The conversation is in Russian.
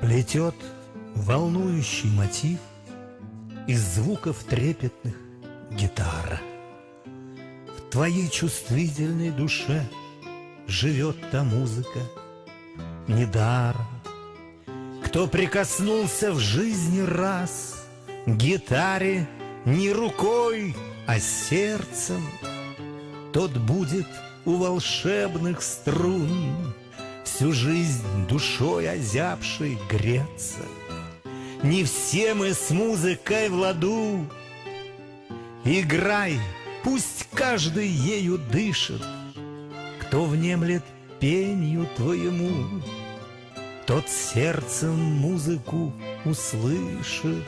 Плетет волнующий мотив Из звуков трепетных гитара. В твоей чувствительной душе Живет та музыка недаром. Кто прикоснулся в жизни раз К гитаре не рукой, а сердцем, Тот будет у волшебных струн Всю жизнь душой озябшей греться. Не все мы с музыкой в ладу. Играй, пусть каждый ею дышит, Кто внемлет пенью твоему, Тот сердцем музыку услышит.